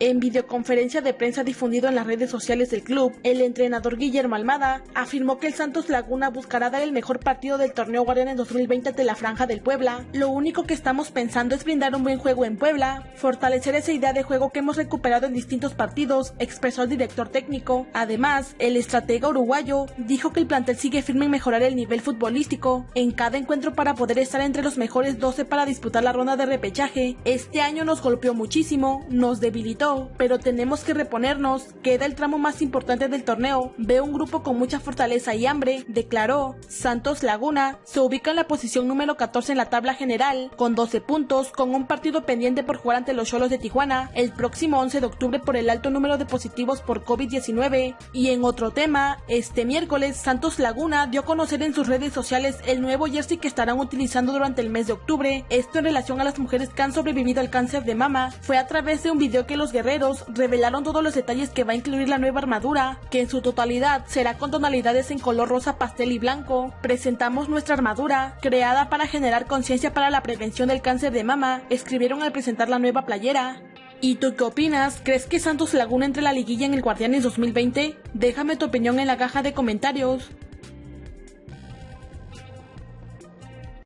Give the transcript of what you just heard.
En videoconferencia de prensa difundido en las redes sociales del club, el entrenador Guillermo Almada afirmó que el Santos Laguna buscará dar el mejor partido del torneo Guardianes 2020 ante la Franja del Puebla. Lo único que estamos pensando es brindar un buen juego en Puebla, fortalecer esa idea de juego que hemos recuperado en distintos partidos, expresó el director técnico. Además, el estratega uruguayo dijo que el plantel sigue firme en mejorar el nivel futbolístico en cada encuentro para poder estar entre los mejores 12 para disputar la ronda de repechaje. Este año nos golpeó muchísimo, nos debilitó, pero tenemos que reponernos. Queda el tramo más importante del torneo. Veo un grupo con mucha fortaleza y hambre, declaró. Santos Laguna se ubica en la posición número 14 en la tabla general, con 12 puntos, con un partido pendiente por jugar ante los Cholos de Tijuana el próximo 11 de octubre por el alto número de positivos por COVID-19. Y en otro tema, este miércoles Santos Laguna dio a conocer en sus redes sociales el nuevo jersey que estarán utilizando durante el mes de octubre. Esto en relación a las mujeres que han sobrevivido al cáncer de mama. Fue a través de un video que los guerreros revelaron todos los detalles que va a incluir la nueva armadura, que en su totalidad será con tonalidades en color rosa pastel y blanco. Presentamos nuestra armadura, creada para generar conciencia para la prevención del cáncer de mama, escribieron al presentar la nueva playera. ¿Y tú qué opinas? ¿Crees que Santos Laguna entre la liguilla en el Guardianes 2020? Déjame tu opinión en la caja de comentarios.